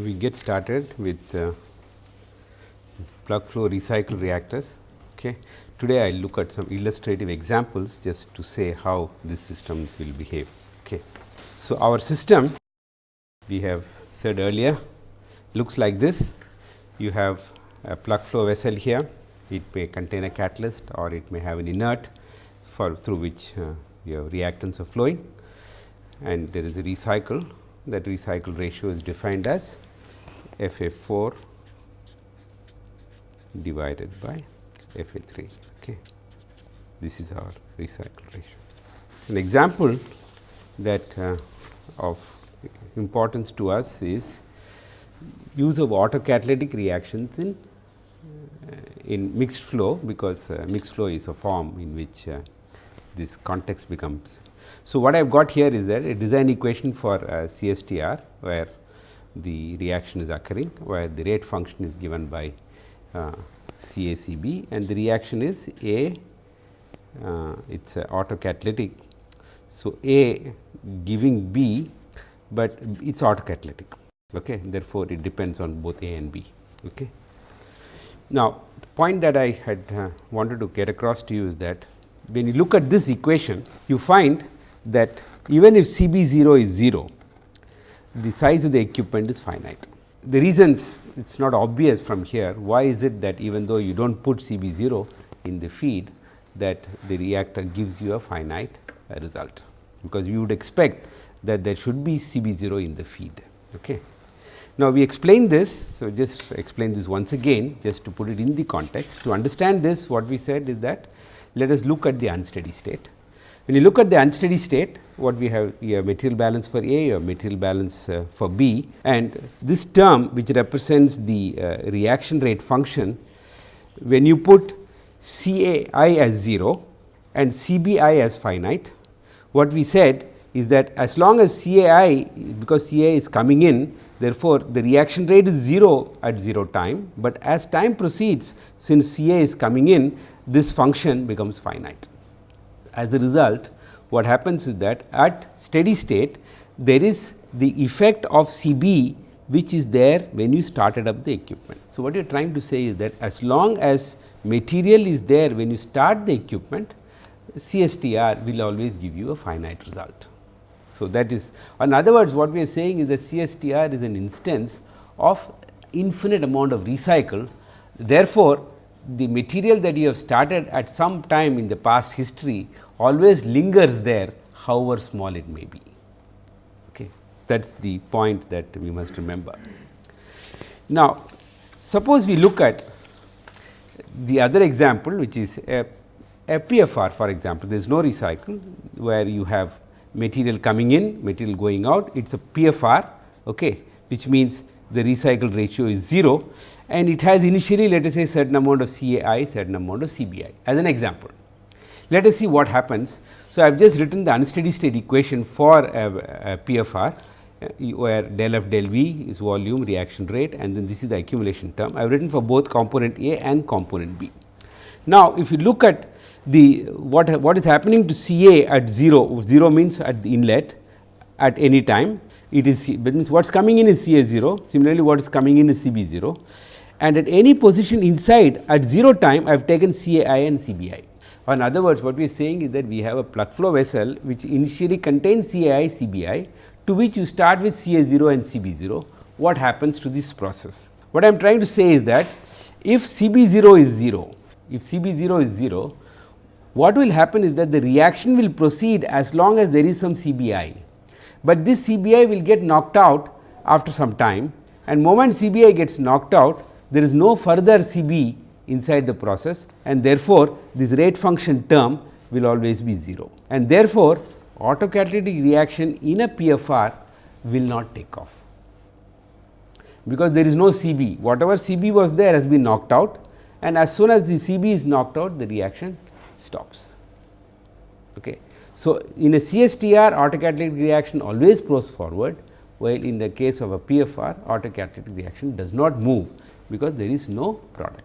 we get started with uh, plug flow recycle reactors. Okay. Today, I will look at some illustrative examples just to say how these systems will behave. Okay. So, our system we have said earlier looks like this. You have a plug flow vessel here, it may contain a catalyst or it may have an inert for through which uh, your reactants are flowing and there is a recycle that recycle ratio is defined as F A 4 divided by F A 3. Okay. This is our recycle ratio. An example that uh, of importance to us is use of autocatalytic reactions in uh, in mixed flow, because uh, mixed flow is a form in which uh, this context becomes. So, what I have got here is that a design equation for uh, CSTR, where the reaction is occurring, where the rate function is given by uh, CACB and the reaction is A, uh, it is autocatalytic. So, A giving B, but it is autocatalytic. Okay. Therefore, it depends on both A and B. Okay. Now, the point that I had uh, wanted to get across to you is that when you look at this equation, you find that even if C B 0 is 0, the size of the equipment is finite. The reasons it is not obvious from here, why is it that even though you do not put C B 0 in the feed that the reactor gives you a finite uh, result, because you would expect that there should be C B 0 in the feed. Okay. Now, we explain this. So, just explain this once again just to put it in the context. To understand this what we said is that let us look at the unsteady state. When you look at the unsteady state what we have have material balance for A or material balance uh, for B and this term which represents the uh, reaction rate function when you put C A i as 0 and C B i as finite what we said is that as long as C A i because C A is coming in therefore, the reaction rate is 0 at 0 time, but as time proceeds since C A is coming in this function becomes finite. As a result what happens is that at steady state there is the effect of C b which is there when you started up the equipment. So, what you are trying to say is that as long as material is there when you start the equipment CSTR will always give you a finite result. So, that is in other words what we are saying is that CSTR is an instance of infinite amount of recycle. Therefore, the material that you have started at some time in the past history always lingers there however small it may be. Okay. That is the point that we must remember. Now, suppose we look at the other example which is a, a PFR for example, there is no recycle where you have material coming in, material going out, it is a PFR, okay, which means the recycle ratio is 0 and it has initially let us say certain amount of CAI, certain amount of CBI as an example. Let us see what happens. So, I have just written the unsteady state equation for a, a PFR uh, where del f del V is volume reaction rate and then this is the accumulation term. I have written for both component A and component B. Now, if you look at the what what is happening to C A at 0, 0 means at the inlet at any time it is means what is coming in is C A 0, similarly what is coming in is C B 0 and at any position inside at 0 time I have taken C A I and C B I. Or in other words what we are saying is that we have a plug flow vessel which initially contains C A I C B I to which you start with C A 0 and C B 0 what happens to this process. What I am trying to say is that if C B 0 is 0, if C B 0 is 0 what will happen is that the reaction will proceed as long as there is some CBI, but this CBI will get knocked out after some time and moment CBI gets knocked out there is no further CB inside the process and therefore, this rate function term will always be 0 and therefore, autocatalytic reaction in a PFR will not take off because there is no CB whatever CB was there has been knocked out and as soon as the CB is knocked out the reaction stops. Okay. So, in a CSTR autocatalytic reaction always goes forward, while in the case of a PFR autocatalytic reaction does not move, because there is no product.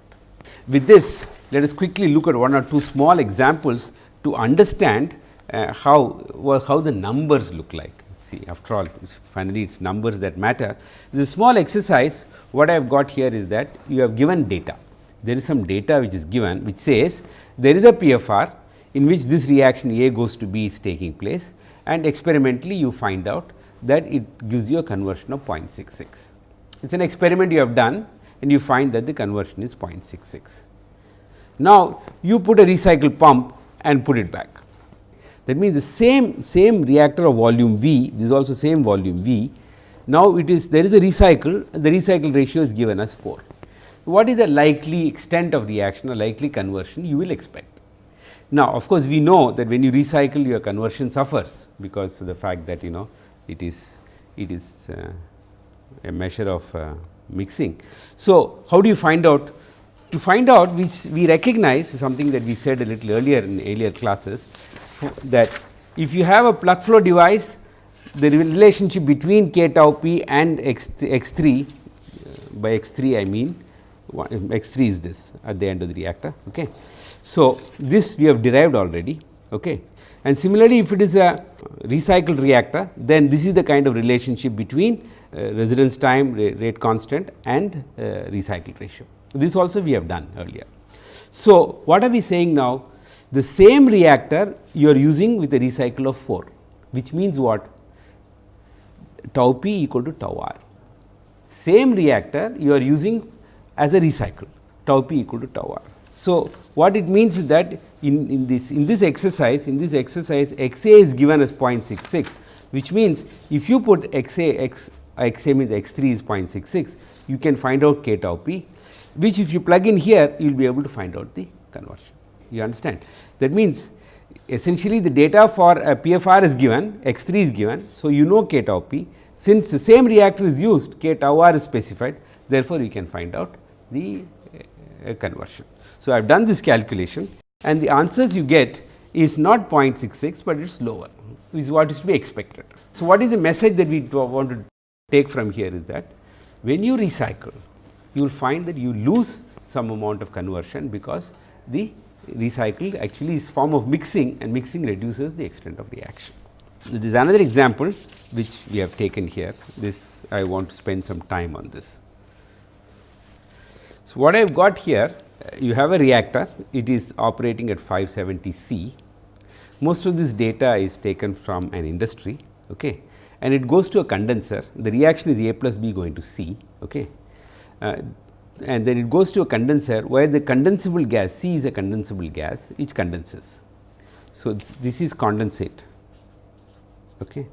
With this, let us quickly look at one or two small examples to understand uh, how well, how the numbers look like. see after all finally it is numbers that matter. This small exercise what I have got here is that you have given data. There is some data which is given which says there is a PFR in which this reaction A goes to B is taking place and experimentally you find out that it gives you a conversion of 0.66. It is an experiment you have done and you find that the conversion is 0.66. Now, you put a recycle pump and put it back. That means, the same same reactor of volume V, this is also same volume V. Now, it is there is a recycle, the recycle ratio is given as 4. What is the likely extent of reaction or likely conversion you will expect? Now, of course, we know that when you recycle your conversion suffers, because of the fact that you know it is it is uh, a measure of uh, mixing. So, how do you find out? To find out which we recognize something that we said a little earlier in earlier classes that if you have a plug flow device the relationship between k tau p and x, x 3 uh, by x 3 I mean x 3 is this at the end of the reactor. Okay. So, this we have derived already okay. And similarly if it is a recycled reactor then this is the kind of relationship between uh, residence time rate constant and uh, recycle ratio. This also we have done earlier. So, what are we saying now? The same reactor you are using with a recycle of 4, which means what? Tau p equal to tau r. Same reactor you are using as a recycle, tau p equal to tau r. So, what it means is that in, in this in this exercise, in this exercise x a is given as 0.66, which means if you put x a x x a means x 3 is 0.66, you can find out k tau p, which if you plug in here, you will be able to find out the conversion. You understand? That means, essentially the data for a PFR is given, x 3 is given. So, you know k tau p, since the same reactor is used, k tau r is specified, therefore, you can find out the uh, conversion. So, I have done this calculation and the answers you get is not 0.66, but it is lower, is what is to be expected. So, what is the message that we want to take from here is that when you recycle you will find that you lose some amount of conversion because the recycled actually is form of mixing and mixing reduces the extent of reaction. This is another example which we have taken here this I want to spend some time on this. So, what I have got here you have a reactor it is operating at 570 C most of this data is taken from an industry okay and it goes to a condenser the reaction is A plus B going to C okay. Uh, and then it goes to a condenser where the condensable gas C is a condensable gas which condenses. So, this, this is condensate. Okay.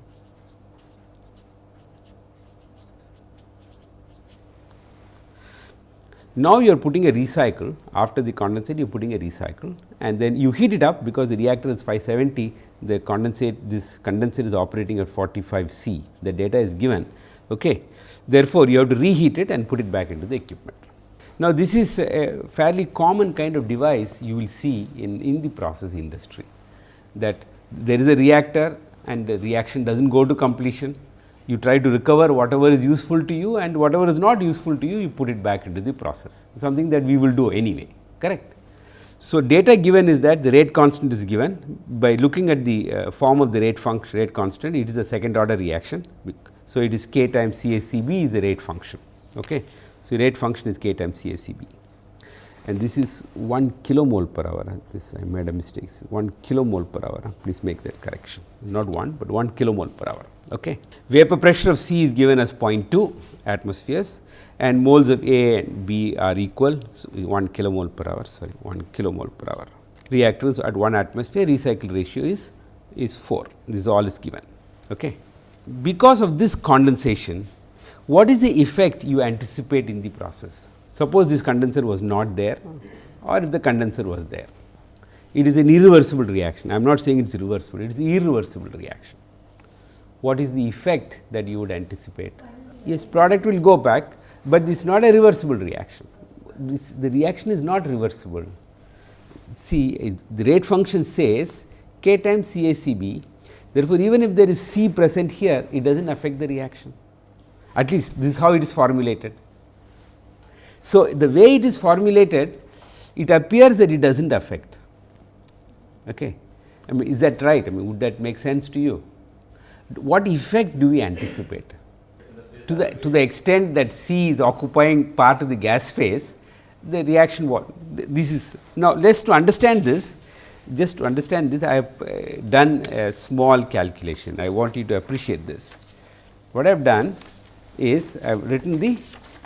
Now, you are putting a recycle after the condensate you are putting a recycle and then you heat it up because the reactor is 570 the condensate this condensate is operating at 45 C the data is given. Okay. Therefore, you have to reheat it and put it back into the equipment. Now, this is a fairly common kind of device you will see in, in the process industry that there is a reactor and the reaction does not go to completion you try to recover whatever is useful to you and whatever is not useful to you, you put it back into the process, something that we will do anyway, correct. So, data given is that the rate constant is given by looking at the uh, form of the rate function rate constant, it is a second order reaction. So, it is k times CACB is the rate function. Okay. So, rate function is k times CACB and this is 1 kilomole per hour this I made a mistake 1 kilomole per hour please make that correction not 1, but 1 kilomole per hour. Okay. Vapor pressure of C is given as 0.2 atmospheres and moles of A and B are equal so 1 kilomole per hour sorry 1 kilomole per hour. Reactors at 1 atmosphere recycle ratio is is 4 this all is given. Okay. Because of this condensation what is the effect you anticipate in the process? Suppose this condenser was not there or if the condenser was there. It is an irreversible reaction. I am not saying it is reversible, it is irreversible reaction what is the effect that you would anticipate? Yes, product will go back, but this is not a reversible reaction. The reaction is not reversible. See, the rate function says k times CACB. Therefore, even if there is C present here, it does not affect the reaction. At least this is how it is formulated. So, the way it is formulated, it appears that it does not affect. Okay. I mean, is that right? I mean, would that make sense to you? what effect do we anticipate? To the, to the extent that C is occupying part of the gas phase, the reaction what this is now let us to understand this just to understand this I have uh, done a small calculation I want you to appreciate this what I have done is I have written the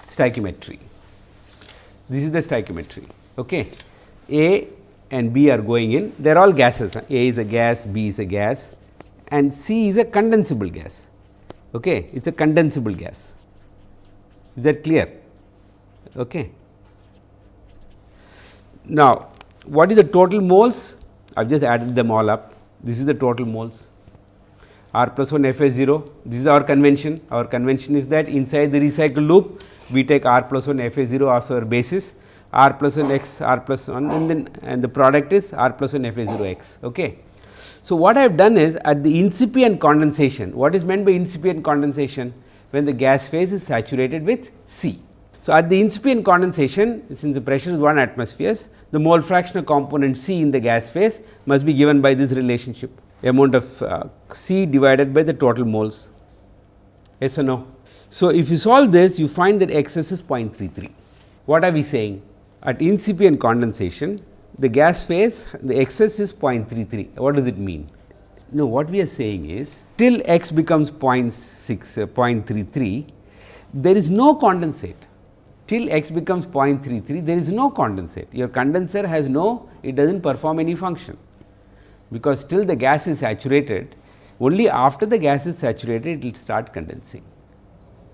stoichiometry this is the stoichiometry okay A and B are going in they are all gases A is a gas B is a gas and C is a condensable gas okay it is a condensable gas is that clear okay now, what is the total moles? I have just added them all up. This is the total moles R plus 1 F A 0. This is our convention. Our convention is that inside the recycle loop, we take R plus 1 F A 0 as our basis, R plus 1 x R plus 1 and then and the product is R plus 1 F A 0 x. Okay. So, what I have done is at the incipient condensation, what is meant by incipient condensation? When the gas phase is saturated with C. So, at the incipient condensation since the pressure is 1 atmospheres the mole fractional component C in the gas phase must be given by this relationship amount of uh, C divided by the total moles yes or no. So, if you solve this you find that xs is 0.33 what are we saying? At incipient condensation the gas phase the xs is 0.33 what does it mean? No what we are saying is till x becomes 0.6 uh, 0.33 there is no condensate. Till x becomes 0.33 there is no condensate. Your condenser has no it does not perform any function. Because till the gas is saturated only after the gas is saturated it will start condensing.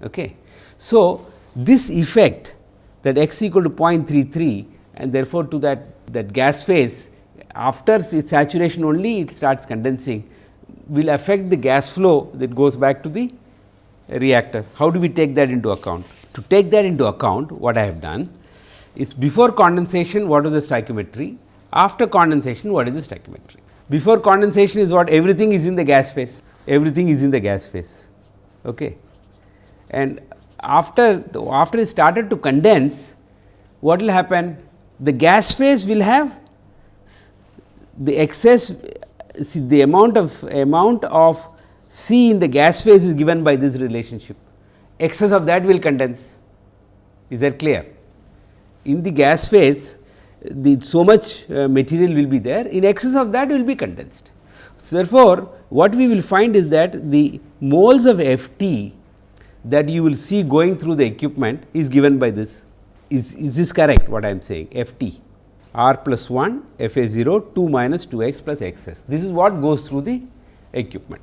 Okay. So, this effect that x equal to 0.33 and therefore, to that that gas phase after its saturation only it starts condensing will affect the gas flow that goes back to the reactor. How do we take that into account? To take that into account what I have done is before condensation what is the stoichiometry, after condensation what is the stoichiometry. Before condensation is what everything is in the gas phase, everything is in the gas phase. Okay. And after after it started to condense what will happen? The gas phase will have the excess see the amount of amount of C in the gas phase is given by this relationship excess of that will condense. Is that clear? In the gas phase, the so much uh, material will be there, in excess of that will be condensed. So, therefore, what we will find is that the moles of F t that you will see going through the equipment is given by this. Is, is this correct what I am saying F t r plus 1 F a 0 2 minus 2 x plus x s. This is what goes through the equipment.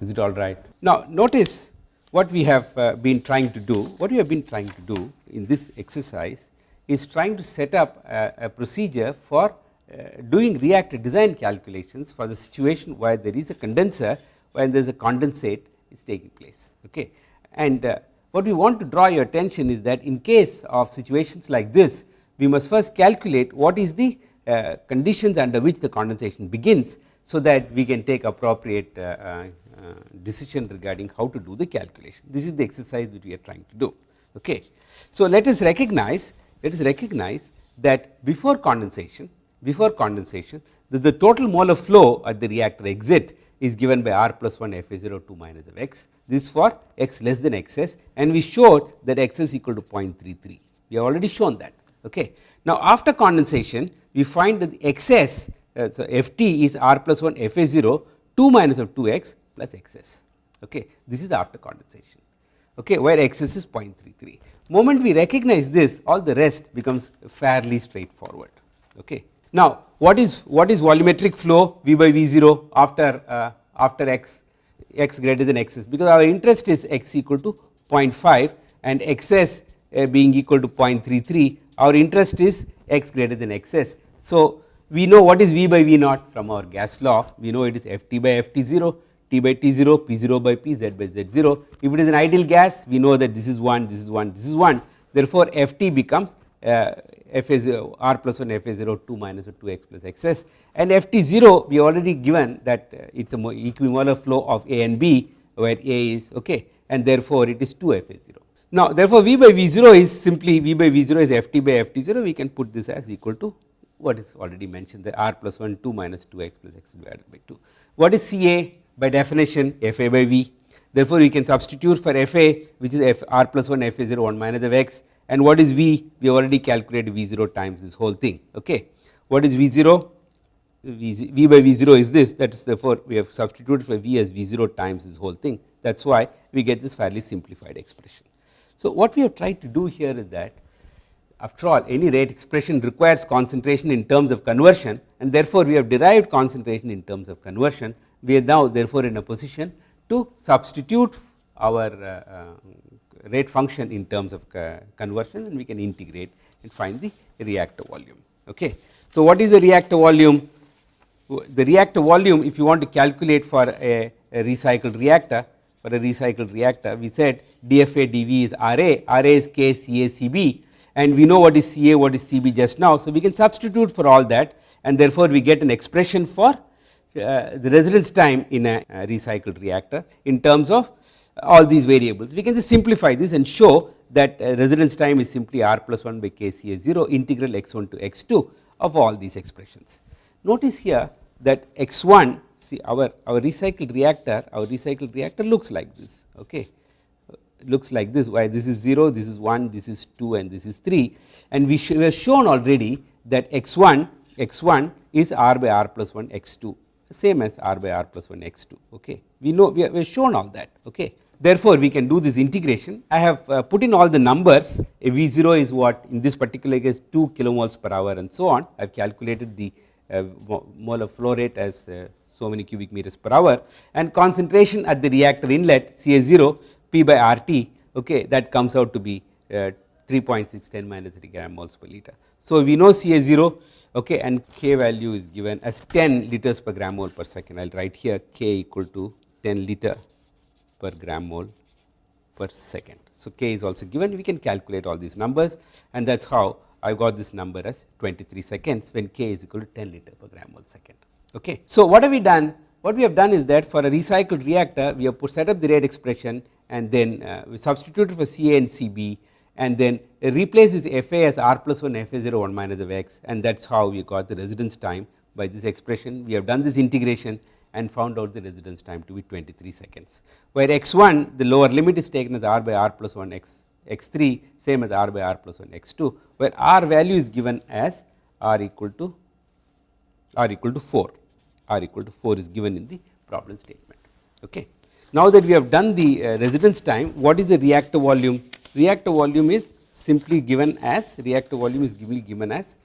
Is it all right? Now, notice what we have uh, been trying to do, what we have been trying to do in this exercise is trying to set up a, a procedure for uh, doing reactor design calculations for the situation where there is a condenser when there is a condensate is taking place. Okay. And uh, what we want to draw your attention is that in case of situations like this, we must first calculate what is the uh, conditions under which the condensation begins, so that we can take appropriate uh, uh, uh, decision regarding how to do the calculation. This is the exercise that we are trying to do. Okay. So, let us recognize let us recognize that before condensation before condensation the, the total molar flow at the reactor exit is given by r plus 1 f a 0 2 minus of x this for x less than x s and we showed that x is equal to 0.33 we have already shown that. Okay. Now, after condensation we find that the excess uh, so f t is r plus 1 f a 0 2 minus of 2 x plus xs. Okay. This is after condensation okay, where xs is 0.33. Moment we recognize this all the rest becomes fairly straightforward. Okay. Now, what is what is volumetric flow V by V 0 after uh, after x x greater than xs because our interest is x equal to 0.5 and xs uh, being equal to 0.33 our interest is x greater than xs. So, we know what is V by V naught from our gas law we know it is F t by F t 0 T by T 0, P 0 by P, Z by Z 0. If it is an ideal gas, we know that this is 1, this is 1, this is 1. Therefore, F t becomes uh, F a 0 r plus 1 F a 0 2 minus 2 x plus x s and F t 0 we already given that uh, it is a equimolar flow of A and B where A is okay and therefore, it is 2 F a 0. Now, therefore, V by V 0 is simply V by V 0 is F t by F t 0 we can put this as equal to what is already mentioned the r plus 1 2 minus 2 x plus x divided by 2. What is C A? by definition f a by v. Therefore, we can substitute for f a which is f r plus 1 f a 0 1 minus of x and what is v we already calculated v 0 times this whole thing. Okay. What is v 0? V, v by v 0 is this that is therefore, we have substituted for v as v 0 times this whole thing that is why we get this fairly simplified expression. So, what we have tried to do here is that after all any rate expression requires concentration in terms of conversion and therefore, we have derived concentration in terms of conversion. We are now therefore, in a position to substitute our uh, uh, rate function in terms of conversion and we can integrate and find the reactor volume. Okay. So, what is the reactor volume? The reactor volume if you want to calculate for a, a recycled reactor for a recycled reactor we said dFA dV is RA, RA is K CA CB and we know what is CA what is CB just now. So, we can substitute for all that and therefore, we get an expression for uh, the residence time in a, a recycled reactor in terms of all these variables. We can just simplify this and show that uh, residence time is simply r plus 1 by k C A 0 integral x 1 to x 2 of all these expressions. Notice here that x 1 see our, our recycled reactor our recycled reactor looks like this okay looks like this why this is 0 this is 1 this is 2 and this is 3 and we, we have shown already that x 1 x 1 is r by r plus 1 x 2 same as r by r plus 1 x 2 okay we know we have shown all that okay therefore we can do this integration. I have uh, put in all the numbers. A v 0 is what in this particular case 2 kilomoles per hour and so on. I have calculated the uh, molar flow rate as uh, so many cubic meters per hour. And concentration at the reactor inlet ca 0 p by r t okay that comes out to be uh, 3.6 10 minus 3 gram moles per liter. So, we know ca 0 okay and k value is given as 10 liters per gram mole per second. I will write here k equal to 10 liter per gram mole per second. So, k is also given we can calculate all these numbers and that is how I got this number as 23 seconds when k is equal to 10 liter per gram mole second. Okay. So, what have we done? What we have done is that for a recycled reactor we have put set up the rate expression and then uh, we substituted for Ca and Cb and then replace this Fa as r plus 1 Fa 0 1 minus of x and that is how we got the residence time by this expression. We have done this integration and found out the residence time to be 23 seconds, where x 1 the lower limit is taken as r by r plus 1 x x 3 same as r by r plus 1 x 2, where r value is given as r equal to r equal to 4, r equal to 4 is given in the problem statement. Okay. Now that we have done the uh, residence time, what is the reactor volume? reactor volume is simply given as reactor volume is given as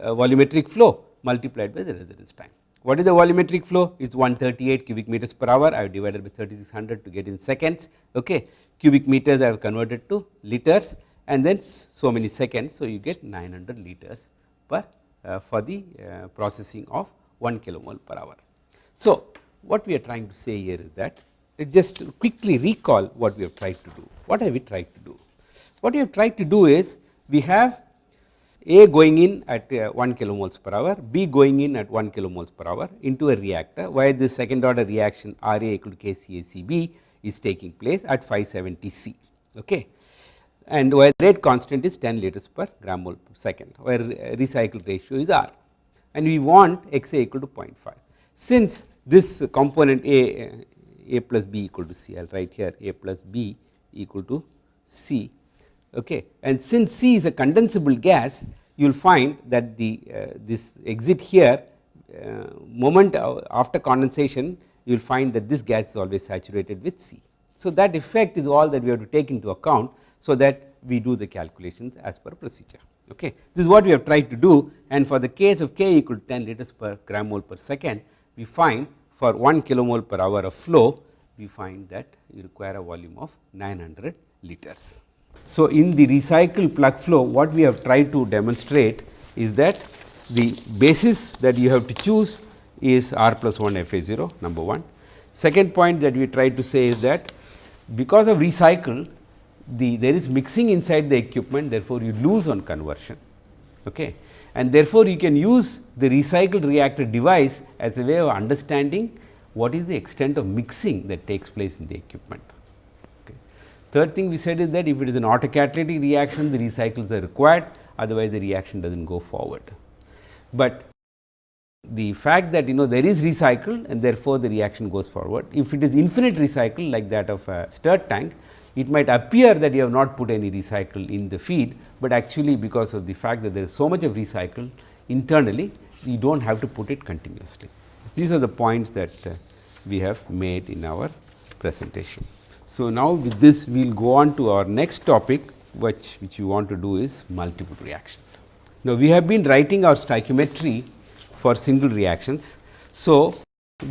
uh, volumetric flow multiplied by the residence time. What is the volumetric flow? It is 138 cubic meters per hour. I have divided by 3600 to get in seconds. Okay. Cubic meters I have converted to liters and then so many seconds. So, you get 900 liters per uh, for the uh, processing of 1 kilomole per hour. So, what we are trying to say here is that just quickly recall what we have tried to do. What have we tried to do? What we have tried to do is we have A going in at uh, 1 kilomoles per hour, B going in at 1 kilomoles per hour into a reactor, where the second order reaction R A equal to KCACB is taking place at 570 C. Okay. And where the rate constant is 10 liters per gram mole per second, where recycle ratio is R and we want x a equal to 0.5. Since this component A, A plus B equal to C, I will write here A plus B equal to C okay. and since C is a condensable gas you will find that the uh, this exit here uh, moment after condensation you will find that this gas is always saturated with C. So, that effect is all that we have to take into account, so that we do the calculations as per procedure. Okay. This is what we have tried to do and for the case of k equal to 10 liters per gram mole per second we find for 1 kilomole per hour of flow we find that you require a volume of 900 liters. So, in the recycled plug flow what we have tried to demonstrate is that the basis that you have to choose is r plus 1 f a 0 number 1. Second point that we tried to say is that because of recycle the there is mixing inside the equipment therefore, you lose on conversion okay. and therefore, you can use the recycled reactor device as a way of understanding what is the extent of mixing that takes place in the equipment. Third thing we said is that if it is an autocatalytic reaction the recycles are required otherwise the reaction does not go forward. But the fact that you know there is recycle and therefore, the reaction goes forward. If it is infinite recycle like that of a stirred tank, it might appear that you have not put any recycle in the feed, but actually because of the fact that there is so much of recycle internally, you do not have to put it continuously. These are the points that uh, we have made in our presentation. So, now with this we will go on to our next topic which, which we want to do is multiple reactions. Now, we have been writing our stoichiometry for single reactions. So,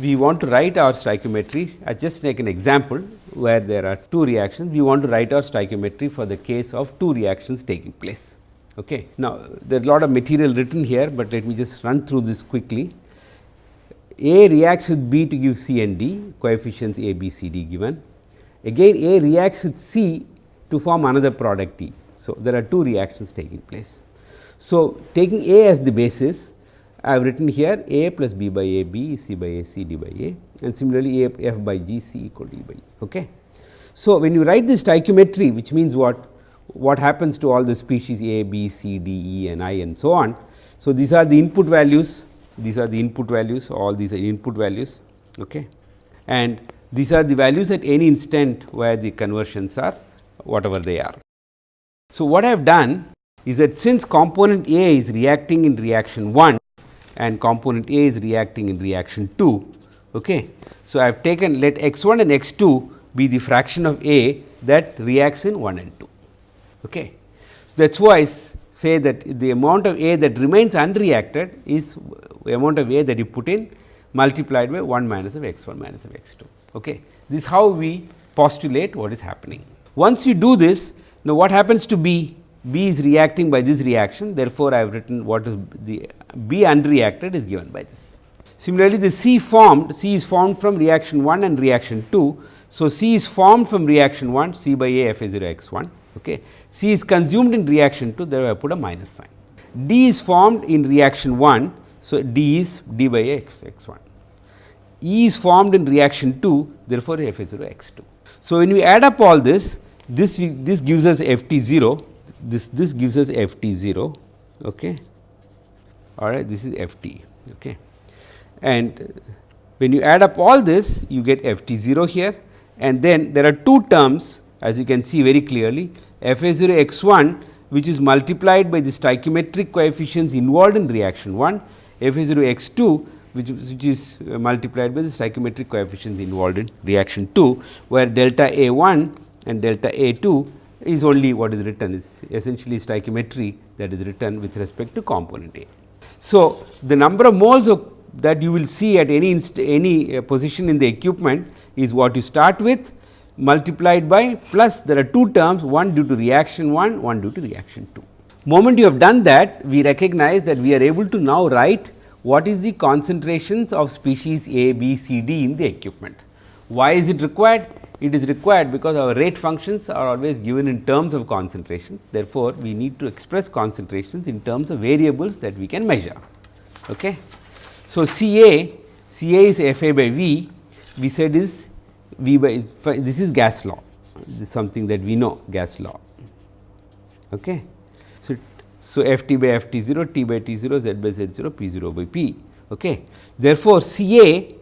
we want to write our stoichiometry I just take an example where there are two reactions we want to write our stoichiometry for the case of two reactions taking place. Okay. Now, there is a lot of material written here, but let me just run through this quickly. A reacts with B to give C and D coefficients A, B, C, D given. Again A reacts with C to form another product T. So, there are two reactions taking place. So, taking A as the basis I have written here A plus B by A B C by A C D by A and similarly A F by G C equal to E by E. Okay. So, when you write this stoichiometry which means what what happens to all the species A, B, C, D, E and I and so on. So, these are the input values these are the input values all these are input values okay. and these are the values at any instant where the conversions are whatever they are. So, what I have done is that since component A is reacting in reaction 1 and component A is reacting in reaction 2. Okay. So, I have taken let x 1 and x 2 be the fraction of A that reacts in 1 and 2. Okay. So, that is why I say that the amount of A that remains unreacted is the amount of A that you put in multiplied by 1 minus of x 1 minus of x 2. Okay. This is how we postulate what is happening. Once you do this, now what happens to B? B is reacting by this reaction, therefore, I have written what is the B unreacted is given by this. Similarly, the C formed, C is formed from reaction 1 and reaction 2. So, C is formed from reaction 1, C by A f a 0 x 1. Okay. C is consumed in reaction 2, therefore, I put a minus sign. D is formed in reaction 1. So, D is d by A x, x 1. E is formed in reaction 2, therefore, f a 0 x 2. So, when we add up all this, this, this gives us f t 0, this, this gives us f t 0. Okay all right this is f t. Okay. And when you add up all this you get f t 0 here and then there are two terms as you can see very clearly f a 0 x 1 which is multiplied by the stoichiometric coefficients involved in reaction 1 f a 0 x 2 which, which is multiplied by the stoichiometric coefficients involved in reaction 2 where delta a 1 and delta a 2 is only what is written is essentially stoichiometry that is written with respect to component A. So, the number of moles of that you will see at any any uh, position in the equipment is what you start with multiplied by plus there are two terms one due to reaction 1 one due to reaction 2. Moment you have done that we recognize that we are able to now write what is the concentrations of species A, B, C, D in the equipment. Why is it required? It is required because our rate functions are always given in terms of concentrations. Therefore, we need to express concentrations in terms of variables that we can measure. Okay. So, C A, C A is F A by V, we said is V by this is gas law, this is something that we know gas law. Okay. So, F t by F t 0, t by t 0, z by z 0, p 0 by p. Okay. Therefore, C A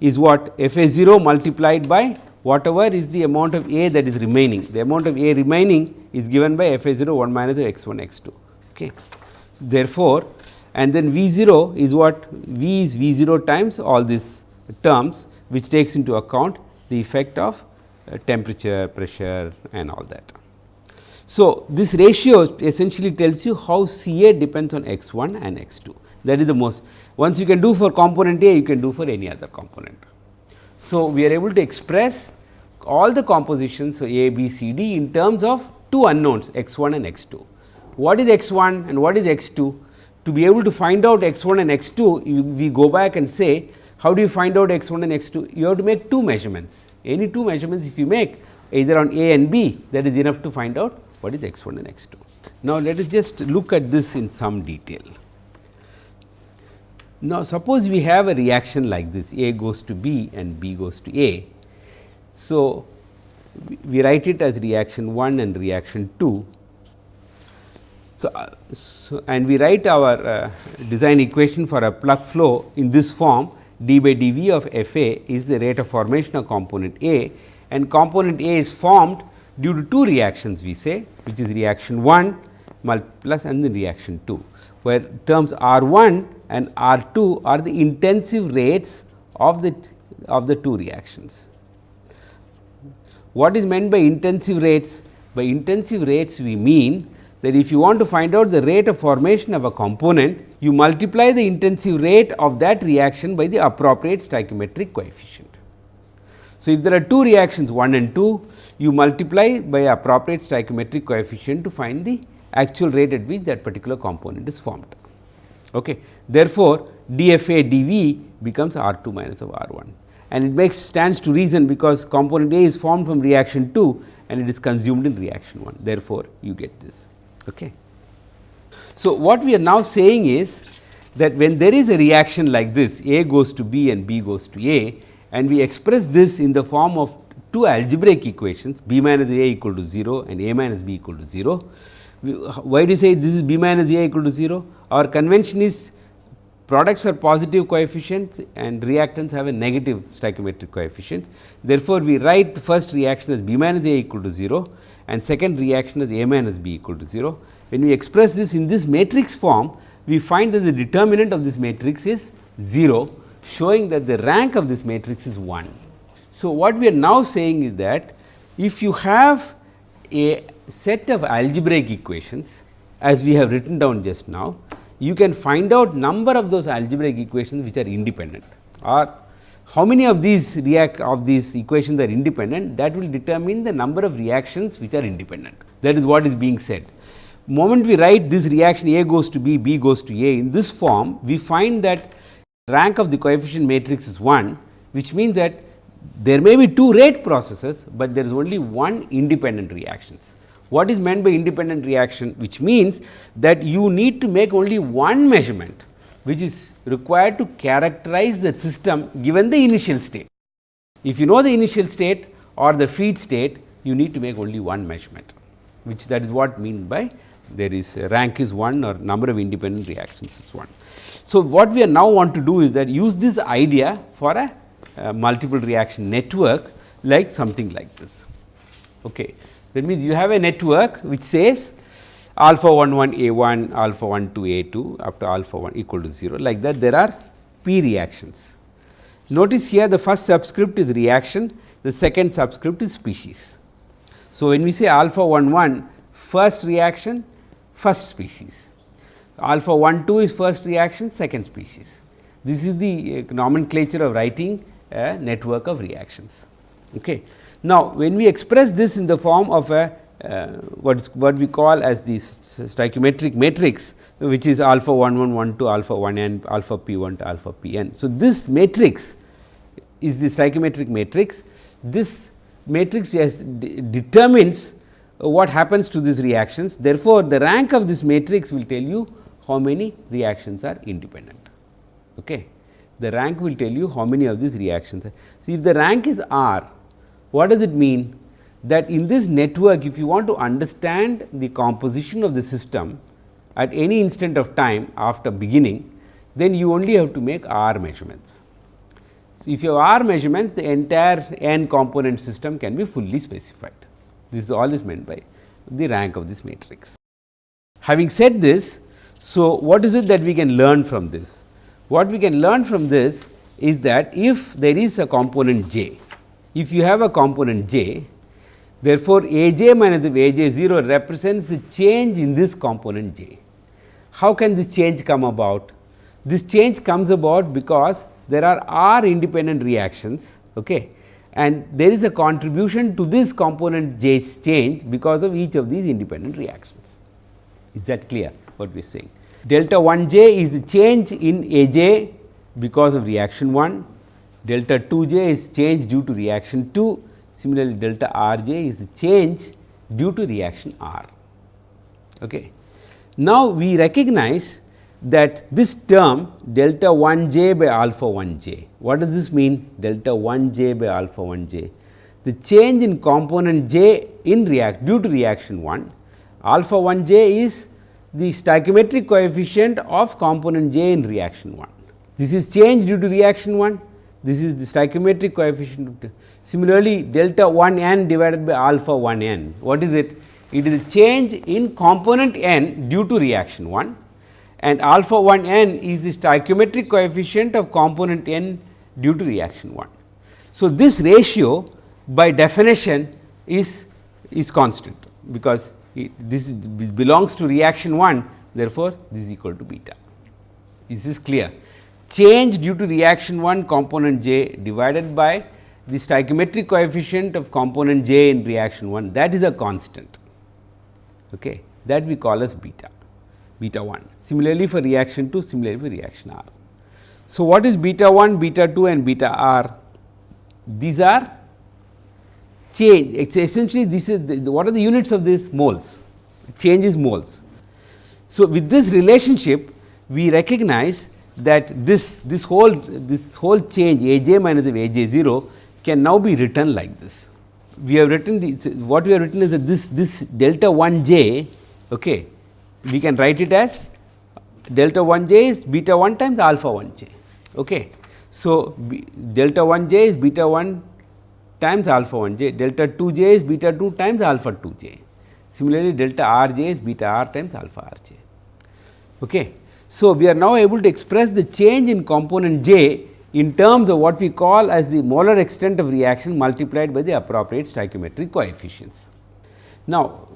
is what F A 0 multiplied by whatever is the amount of A that is remaining. The amount of A remaining is given by f a 0 1 minus the x 1 x 2. Okay. Therefore, and then V 0 is what V is V 0 times all these terms which takes into account the effect of uh, temperature, pressure and all that. So, this ratio essentially tells you how C A depends on x 1 and x 2 that is the most once you can do for component A you can do for any other component. So, we are able to express all the compositions A, B, C, D in terms of two unknowns x 1 and x 2. What is x 1 and what is x 2? To be able to find out x 1 and x 2, we go back and say how do you find out x 1 and x 2? You have to make two measurements. Any two measurements if you make either on A and B that is enough to find out what is x 1 and x 2. Now, let us just look at this in some detail. Now, suppose we have a reaction like this A goes to B and B goes to A. So, we write it as reaction 1 and reaction 2. So, uh, so, and we write our uh, design equation for a plug flow in this form d by dv of f a is the rate of formation of component A and component A is formed due to two reactions we say which is reaction 1 plus and then reaction 2 where terms R 1 and R 2 are the intensive rates of the of the two reactions. What is meant by intensive rates? By intensive rates we mean that if you want to find out the rate of formation of a component, you multiply the intensive rate of that reaction by the appropriate stoichiometric coefficient. So, if there are two reactions 1 and 2, you multiply by appropriate stoichiometric coefficient to find the actual rate at which that particular component is formed. Okay. Therefore, dFA dV becomes R 2 minus of R 1 and it makes stands to reason because component A is formed from reaction 2 and it is consumed in reaction 1. Therefore, you get this. Okay. So, what we are now saying is that when there is a reaction like this A goes to B and B goes to A and we express this in the form of two algebraic equations B minus A equal to 0 and A minus B equal to 0. Why do you say this is B minus A equal to 0? Our convention is products are positive coefficients and reactants have a negative stoichiometric coefficient. Therefore, we write the first reaction as B minus A equal to 0 and second reaction as A minus B equal to 0. When we express this in this matrix form, we find that the determinant of this matrix is 0, showing that the rank of this matrix is 1. So, what we are now saying is that if you have a set of algebraic equations as we have written down just now, you can find out number of those algebraic equations which are independent or how many of these react of these equations are independent that will determine the number of reactions which are independent that is what is being said. Moment we write this reaction A goes to B, B goes to A in this form we find that rank of the coefficient matrix is 1 which means that there may be two rate processes, but there is only one independent reactions. What is meant by independent reaction? Which means that you need to make only one measurement, which is required to characterize the system given the initial state. If you know the initial state or the feed state, you need to make only one measurement, which that is what mean by there is rank is 1 or number of independent reactions is 1. So, what we are now want to do is that use this idea for a, a multiple reaction network like something like this. Okay. That means, you have a network which says alpha 1 1 a 1 alpha 1 2 a 2 up to alpha 1 equal to 0 like that there are p reactions. Notice here the first subscript is reaction, the second subscript is species. So, when we say alpha 1 1 first reaction first species, alpha 1 2 is first reaction second species. This is the uh, nomenclature of writing a network of reactions. Okay. Now, when we express this in the form of a uh, what is what we call as the stoichiometric matrix which is alpha 1 1 1 to alpha 1 n alpha p 1 to alpha p n. So, this matrix is the stoichiometric matrix this matrix determines what happens to these reactions. Therefore, the rank of this matrix will tell you how many reactions are independent. Okay. The rank will tell you how many of these reactions are. So, if the rank is R what does it mean? That in this network if you want to understand the composition of the system at any instant of time after beginning, then you only have to make R measurements. So, if you have R measurements the entire n component system can be fully specified. This is all is meant by the rank of this matrix. Having said this, so what is it that we can learn from this? What we can learn from this is that if there is a component j if you have a component j, therefore, a j minus of a j 0 represents the change in this component j. How can this change come about? This change comes about because there are r independent reactions okay, and there is a contribution to this component j's change because of each of these independent reactions. Is that clear what we are saying? Delta 1 j is the change in a j because of reaction 1 delta 2 j is change due to reaction 2, similarly delta r j is the change due to reaction r. Okay. Now, we recognize that this term delta 1 j by alpha 1 j. What does this mean delta 1 j by alpha 1 j? The change in component j in react due to reaction 1 alpha 1 j is the stoichiometric coefficient of component j in reaction 1. This is change due to reaction 1, this is the stoichiometric coefficient. Similarly, delta 1 n divided by alpha 1 n, what is it? It is a change in component n due to reaction 1 and alpha 1 n is the stoichiometric coefficient of component n due to reaction 1. So, this ratio by definition is, is constant because it, this belongs to reaction 1 therefore, this is equal to beta. Is this clear? Change due to reaction 1 component j divided by the stoichiometric coefficient of component j in reaction 1 that is a constant okay, that we call as beta beta 1. Similarly, for reaction 2 similarly for reaction R. So, what is beta 1, beta 2 and beta R? These are change essentially this is the, what are the units of this moles change is moles. So, with this relationship we recognize that this this whole this whole change A j minus of A j 0 can now be written like this. We have written the what we have written is that this this delta 1 j okay, we can write it as delta 1 j is beta 1 times alpha 1 j. Okay. So, delta 1 j is beta 1 times alpha 1 j, delta 2 j is beta 2 times alpha 2 j. Similarly, delta r j is beta r times alpha r j. Okay. So, we are now able to express the change in component j in terms of what we call as the molar extent of reaction multiplied by the appropriate stoichiometric coefficients. Now,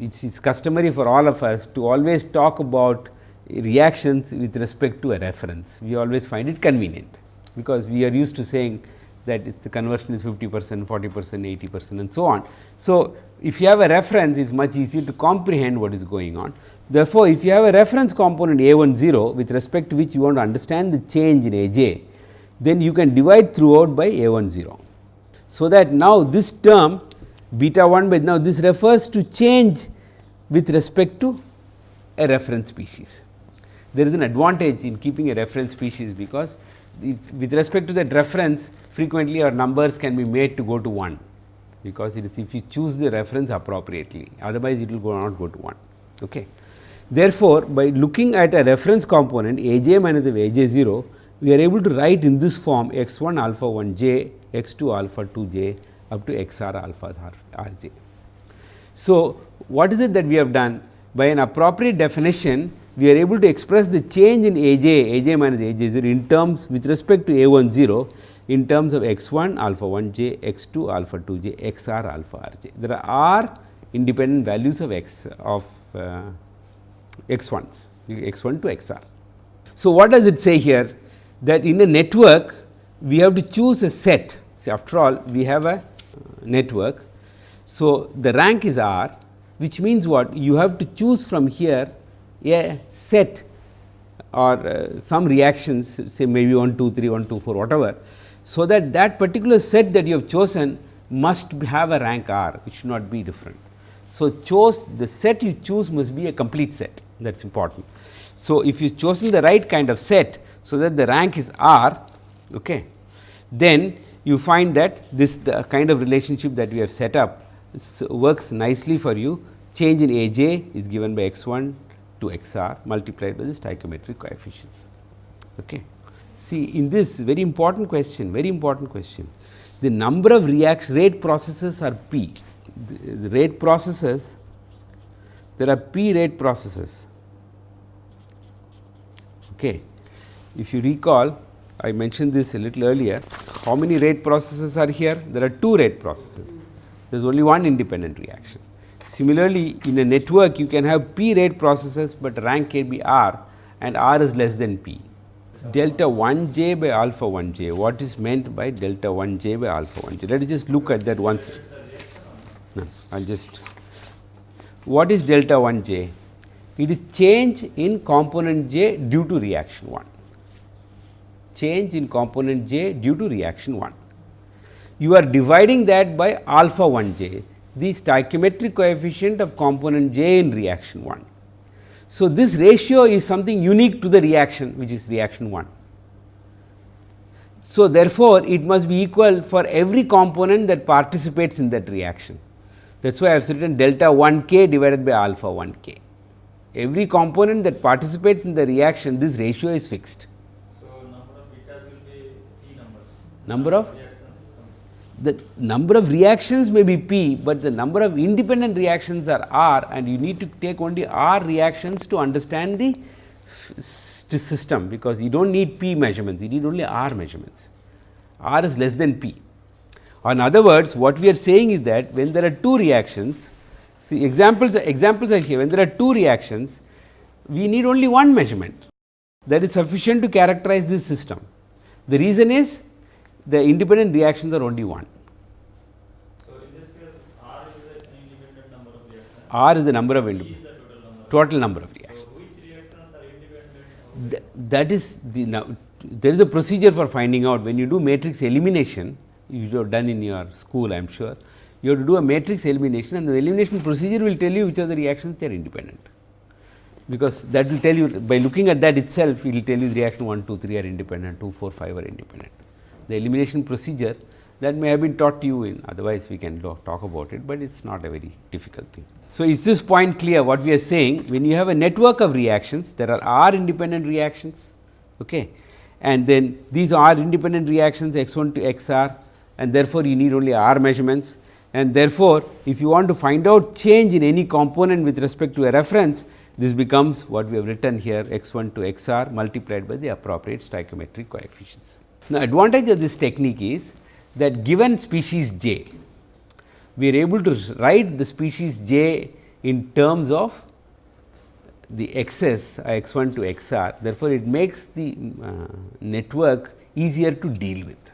it is customary for all of us to always talk about reactions with respect to a reference. We always find it convenient, because we are used to saying that the conversion is 50 percent, 40 percent, 80 percent and so on. So, if you have a reference it is much easier to comprehend what is going on. Therefore, if you have a reference component A 1 0 with respect to which you want to understand the change in A j, then you can divide throughout by A 1 0. So, that now this term beta 1 by now this refers to change with respect to a reference species. There is an advantage in keeping a reference species because with respect to that reference frequently our numbers can be made to go to 1 because it is if you choose the reference appropriately otherwise it will go not go to 1. Okay. Therefore, by looking at a reference component a j minus of a j 0 we are able to write in this form x 1 alpha 1 j x 2 alpha 2 j up to x r alpha r j. So, what is it that we have done? By an appropriate definition, we are able to express the change in A j, A j minus A j 0 in terms with respect to A 1 0 in terms of x 1 alpha 1 j, x 2 alpha 2 j, x r alpha r j. There are r independent values of x of uh, x 1s, x 1 to x r. So, what does it say here? That in a network, we have to choose a set. See, after all, we have a network. So, the rank is R which means what you have to choose from here a set or uh, some reactions say maybe 1 2 3 1 2 4 whatever. So, that that particular set that you have chosen must have a rank R which should not be different. So, chose the set you choose must be a complete set that is important. So, if you chosen the right kind of set, so that the rank is R, okay, then you find that this the kind of relationship that we have set up works nicely for you change in A j is given by x 1 to x r multiplied by the stoichiometric coefficients. Okay. See in this very important question, very important question, the number of rate processes are p, the, the rate processes, there are p rate processes. Okay. If you recall, I mentioned this a little earlier, how many rate processes are here? There are two rate processes there is only one independent reaction. Similarly, in a network you can have p rate processes, but rank can be r and r is less than p. Delta 1 j by alpha 1 j, what is meant by delta 1 j by alpha 1 j? Let us just look at that once. No, I will just, what is delta 1 j? It is change in component j due to reaction 1, change in component j due to reaction 1 you are dividing that by alpha 1 j, the stoichiometric coefficient of component j in reaction 1. So, this ratio is something unique to the reaction which is reaction 1. So, therefore, it must be equal for every component that participates in that reaction. That is why I have written delta 1 k divided by alpha 1 k. every component that participates in the reaction this ratio is fixed. So, number of betas will be P numbers. Number of. The number of reactions may be p, but the number of independent reactions are r and you need to take only r reactions to understand the system because you do not need p measurements, you need only r measurements. r is less than p. In other words, what we are saying is that when there are two reactions, see examples examples are here when there are two reactions, we need only one measurement that is sufficient to characterize this system. The reason is the independent reactions are only one. So, in this case R is an independent number of reactions, R is the number of independent total number. total number of So, reactions. which reactions are independent Th- that is the now there is a procedure for finding out when you do matrix elimination you have done in your school I am sure you have to do a matrix elimination and the elimination procedure will tell you which are the reactions they are independent because that will tell you by looking at that itself it will tell you the reaction 1 2 3 are independent 2 4 5 are independent the elimination procedure that may have been taught to you in otherwise we can talk about it, but it is not a very difficult thing. So, is this point clear what we are saying when you have a network of reactions there are r independent reactions okay. and then these R independent reactions x 1 to x r and therefore, you need only r measurements and therefore, if you want to find out change in any component with respect to a reference this becomes what we have written here x 1 to x r multiplied by the appropriate stoichiometric coefficients. Now, advantage of this technique is that given species j, we are able to write the species j in terms of the xs x 1 to x r. Therefore, it makes the uh, network easier to deal with,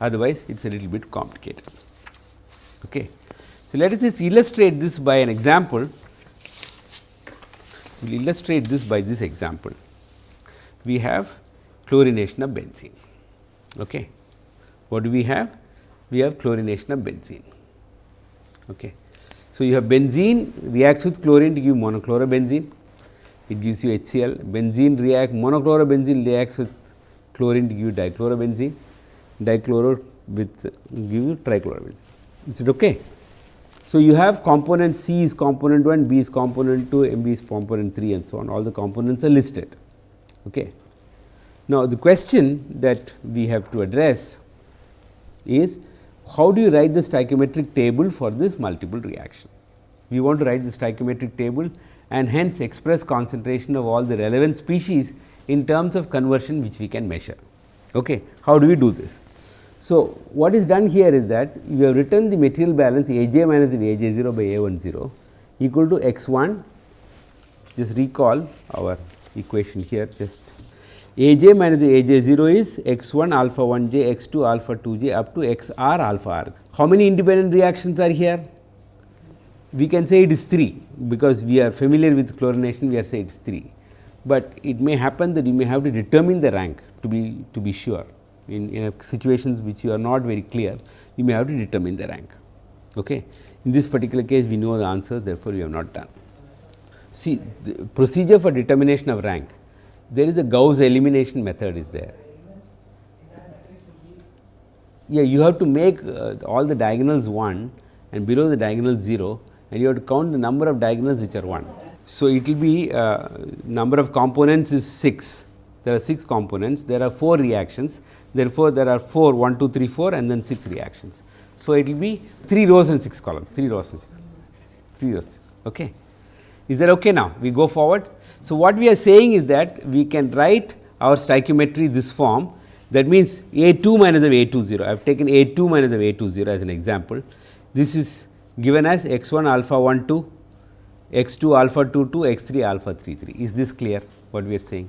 otherwise it is a little bit complicated. Okay. So, let us just illustrate this by an example. We will illustrate this by this example. We have chlorination of benzene. Okay. What do we have? We have chlorination of benzene. Okay. So, you have benzene reacts with chlorine to give monochlorobenzene, it gives you HCl. Benzene react monochlorobenzene reacts with chlorine to give dichlorobenzene, dichloro with give you trichlorobenzene. Is it okay? So, you have component C is component 1, B is component 2, MB is component 3 and so on all the components are listed. Okay. Now, the question that we have to address is how do you write the stoichiometric table for this multiple reaction? We want to write the stoichiometric table and hence express concentration of all the relevant species in terms of conversion which we can measure. Okay. How do we do this? So, what is done here is that we have written the material balance A j minus A j 0 by A 1 0 equal to x 1 just recall our equation here just a j minus a j 0 is x 1 alpha 1 j x 2 alpha 2 j up to x r alpha r. How many independent reactions are here? We can say it is 3 because we are familiar with chlorination we are say it is 3, but it may happen that you may have to determine the rank to be to be sure in, in situations which you are not very clear you may have to determine the rank. Okay. In this particular case we know the answer therefore, we have not done. See the procedure for determination of rank there is a Gauss elimination method is there. Yeah, you have to make uh, all the diagonals 1 and below the diagonal 0 and you have to count the number of diagonals which are 1. So, it will be uh, number of components is 6, there are 6 components, there are 4 reactions, therefore, there are 4 1, 2, 3, 4 and then 6 reactions. So, it will be 3 rows and 6 columns, 3 rows and 6, 3 rows. Okay. Is that okay now? We go forward. So, what we are saying is that we can write our stoichiometry this form that means A 2 minus of A 2 0. I have taken A 2 minus of A 2 0 as an example. This is given as x 1 alpha 1 2, x 2 alpha 2 2, x 3 alpha 3 3. Is this clear what we are saying?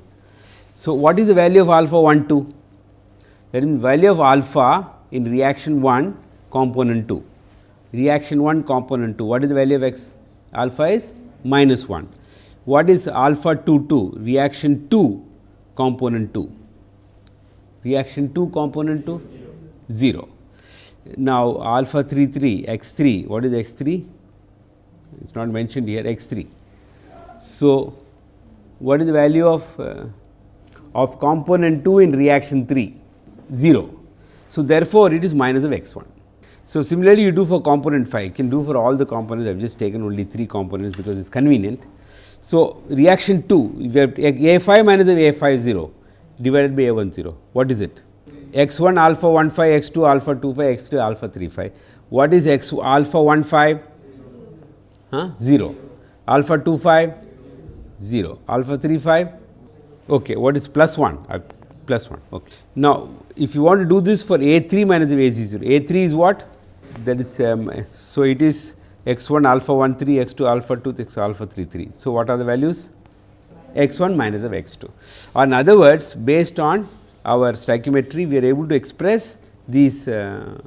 So, what is the value of alpha 1 2? That means, value of alpha in reaction 1 component 2, reaction 1 component 2. What is the value of x? Alpha is minus 1. What is alpha 2 2? Reaction 2 component 2. Reaction 2 component 2? 0. Now, alpha 3 3 x 3. What is x 3? It is not mentioned here x 3. So, what is the value of uh, of component 2 in reaction 3? 0. So, therefore, it is minus of x 1. So, similarly, you do for component 5, you can do for all the components, I have just taken only 3 components because it is convenient. So, reaction 2 we have A 5 minus A 5 0 divided by A 1 0 what is it? X 1 alpha 1 5 x 2 alpha 2 5 x 3 alpha 3 5 what is x alpha 1 5 huh? 0 alpha 2 5 0 alpha 3 5 okay what is plus 1 uh, plus 1 okay. Now if you want to do this for a 3 minus a 0 a 3 is what? That is um, so it is x 1 alpha 1 3 x 2 alpha 2 x alpha 3 3 so what are the values? X 1 minus of x 2 or in other words based on our stoichiometry we are able to express these uh,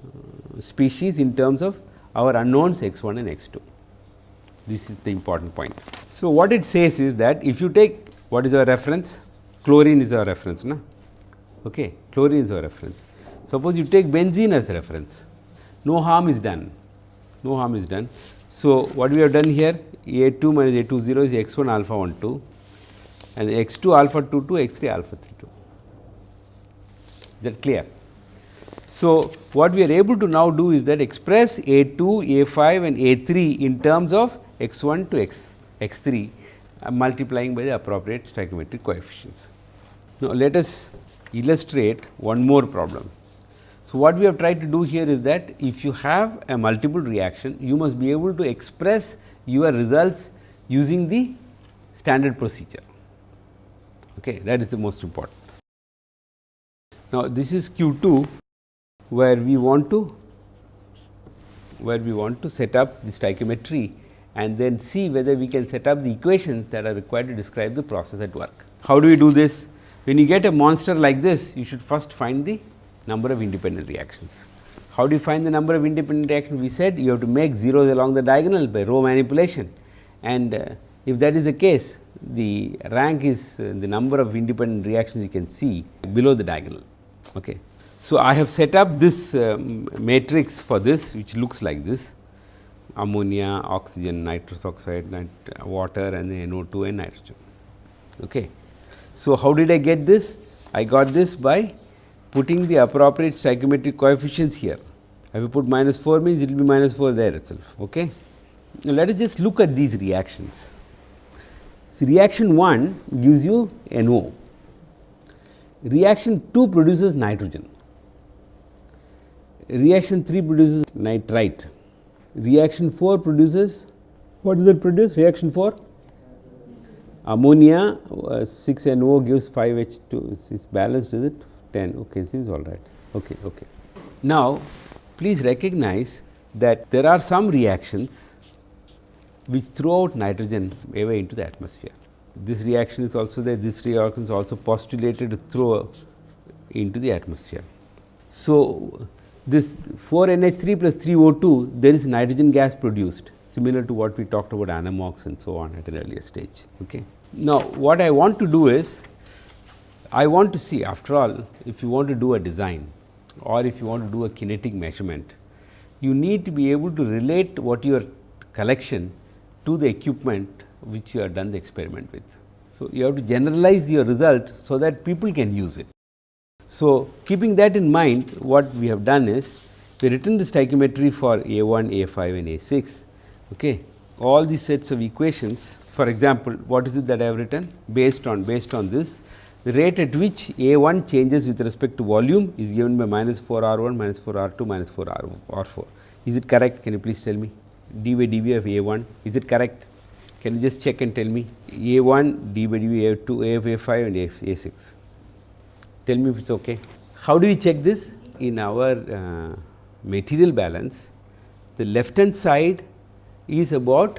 species in terms of our unknowns x 1 and x 2 this is the important point. So, what it says is that if you take what is our reference? Chlorine is our reference na? Okay chlorine is our reference. Suppose you take benzene as reference. No harm is done. No harm is done so what we have done here a 2 minus a 2 0 is x 1 alpha 1 2 and x 2 alpha 2 2 x 3 alpha 3 2 is that clear so, what we are able to now do is that express A 2, A 5 and A 3 in terms of x 1 to x x 3 uh, multiplying by the appropriate stoichiometric coefficients. Now, let us illustrate one more problem. So, what we have tried to do here is that if you have a multiple reaction, you must be able to express your results using the standard procedure. Okay, that is the most important. Now, this is Q 2 where we want to where we want to set up the stoichiometry and then see whether we can set up the equations that are required to describe the process at work. How do we do this? When you get a monster like this, you should first find the number of independent reactions. How do you find the number of independent reactions? We said you have to make zeros along the diagonal by row manipulation and uh, if that is the case, the rank is uh, the number of independent reactions you can see below the diagonal. Okay. So, I have set up this uh, matrix for this which looks like this ammonia, oxygen, nitrous oxide, nit water and then NO2 and nitrogen. Okay. So, how did I get this? I got this by putting the appropriate stoichiometric coefficients here. If you put minus 4 means it will be minus 4 there itself. Okay. Now, let us just look at these reactions. So, reaction 1 gives you NO, reaction 2 produces nitrogen reaction 3 produces nitrite, reaction 4 produces what does it produce reaction 4 ammonia uh, 6 NO gives 5 H 2 is balanced is it 10 okay seems all right. Okay okay. Now please recognize that there are some reactions which throw out nitrogen away into the atmosphere. This reaction is also there. This reaction is also postulated to throw into the atmosphere. So this 4 NH 3 plus 3 O 2 there is nitrogen gas produced similar to what we talked about anammox and so on at an earlier stage. Okay. Now, what I want to do is I want to see after all if you want to do a design or if you want to do a kinetic measurement, you need to be able to relate what your collection to the equipment which you have done the experiment with. So, you have to generalize your result so that people can use it. So, keeping that in mind what we have done is we written the stoichiometry for A 1, A 5 and A 6. Okay. All these sets of equations for example, what is it that I have written based on based on this the rate at which A 1 changes with respect to volume is given by minus 4 R 1 minus 4 R 2 minus 4 R, R 4. Is it correct? Can you please tell me d by dv of A 1 is it correct? Can you just check and tell me A 1 d by dv A 2 A 5 and A, A 6 tell me if it is okay. How do we check this? In our uh, material balance, the left hand side is about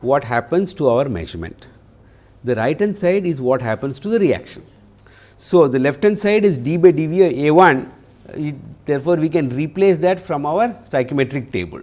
what happens to our measurement. The right hand side is what happens to the reaction. So, the left hand side is d by dv A 1, it, therefore, we can replace that from our stoichiometric table.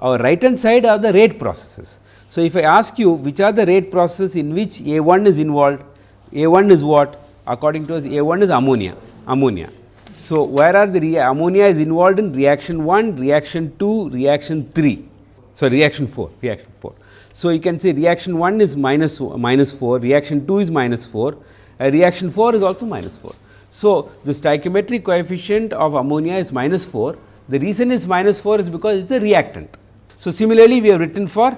Our right hand side are the rate processes. So, if I ask you which are the rate processes in which A 1 is involved, A 1 is what? according to us A 1 is ammonia, ammonia. So, where are the ammonia is involved in reaction 1, reaction 2, reaction 3, so reaction 4, reaction 4. So, you can say reaction 1 is minus, minus 4, reaction 2 is minus 4, uh, reaction 4 is also minus 4. So, the stoichiometric coefficient of ammonia is minus 4, the reason is minus 4 is because it is a reactant. So, similarly, we have written for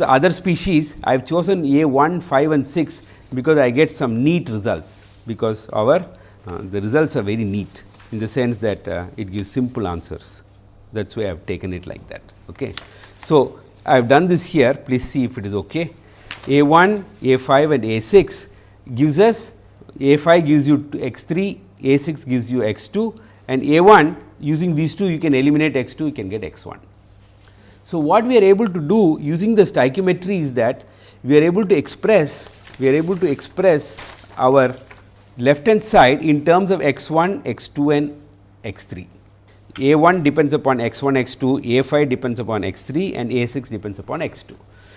other species I have chosen A 1, 5 and 6 because I get some neat results because our uh, the results are very neat in the sense that uh, it gives simple answers that is why I have taken it like that. Okay. So, I have done this here please see if it is okay. A 1, A 5 and A 6 gives us A 5 gives you x 3, A 6 gives you x 2 and A 1 using these two you can eliminate x 2 you can get x 1. So, what we are able to do using the stoichiometry is that we are able to express we are able to express our left hand side in terms of x 1, x 2 and x 3. A 1 depends upon x 1, x 2, A 5 depends upon x 3 and A 6 depends upon x 2.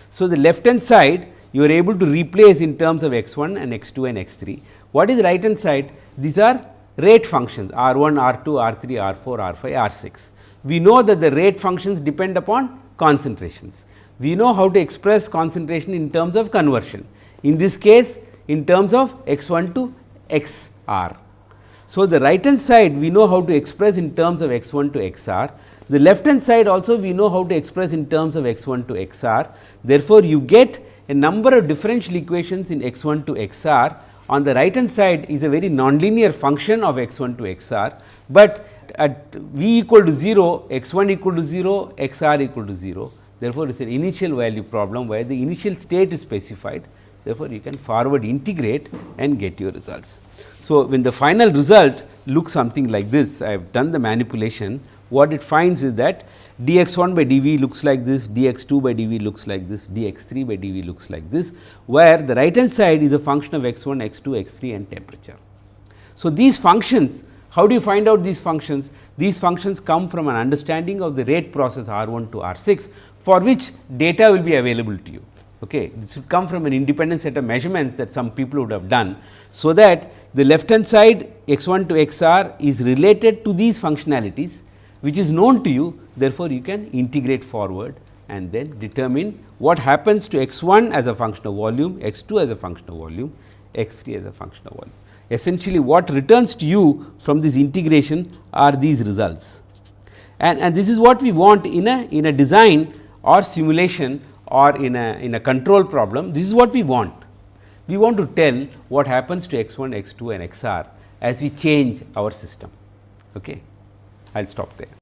So, the left hand side you are able to replace in terms of x 1 and x 2 and x 3. What is right hand side? These are rate functions r 1, r 2, r 3, r 4, r 5, r 6. We know that the rate functions depend upon concentrations. We know how to express concentration in terms of conversion. In this case in terms of x 1 to x r. So, the right hand side we know how to express in terms of x 1 to x r. The left hand side also we know how to express in terms of x 1 to x r. Therefore, you get a number of differential equations in x 1 to x r. On the right hand side is a very nonlinear function of x 1 to x r, but at v equal to 0, x 1 equal to 0, x r equal to 0. Therefore, it is an initial value problem where the initial state is specified Therefore, you can forward integrate and get your results. So, when the final result looks something like this, I have done the manipulation. What it finds is that d x 1 by d v looks like this, d x 2 by d v looks like this, d x 3 by d v looks like this, where the right hand side is a function of x 1, x 2, x 3 and temperature. So, these functions how do you find out these functions? These functions come from an understanding of the rate process R 1 to R 6 for which data will be available to you. Okay. This should come from an independent set of measurements that some people would have done. So, that the left hand side x 1 to x r is related to these functionalities which is known to you therefore, you can integrate forward and then determine what happens to x 1 as a function of volume, x 2 as a function of volume, x 3 as a function of volume. Essentially what returns to you from this integration are these results and, and this is what we want in a in a design or simulation or in a in a control problem this is what we want. We want to tell what happens to x 1, x 2 and x r as we change our system. Okay. I will stop there.